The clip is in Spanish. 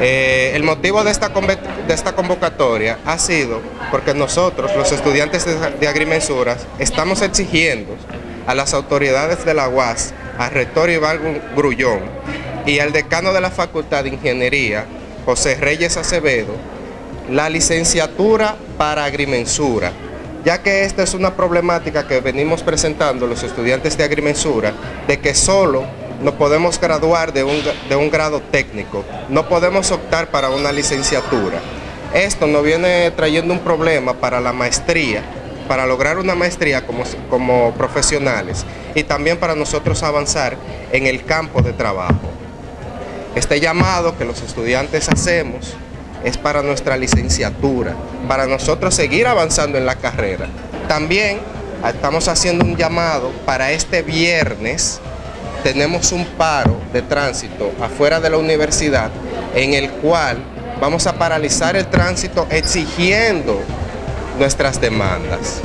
Eh, el motivo de esta, de convocatoria ha sido porque nosotros, los estudiantes de, agrimensuras, estamos exigiendo a las autoridades de la UAS, al rector Iván Grullón y al decano de la Facultad de Ingeniería, José Reyes Acevedo, la licenciatura para agrimensura, ya que esta es una problemática que venimos presentando los estudiantes de agrimensura, de que solo no podemos graduar de un, de un grado técnico, no podemos optar para una licenciatura. Esto nos viene trayendo un problema para la maestría, para lograr una maestría como, como profesionales y también para nosotros avanzar en el campo de trabajo. Este llamado que los estudiantes hacemos es para nuestra licenciatura, para nosotros seguir avanzando en la carrera. También estamos haciendo un llamado para este viernes tenemos un paro de tránsito afuera de la universidad en el cual vamos a paralizar el tránsito exigiendo nuestras demandas.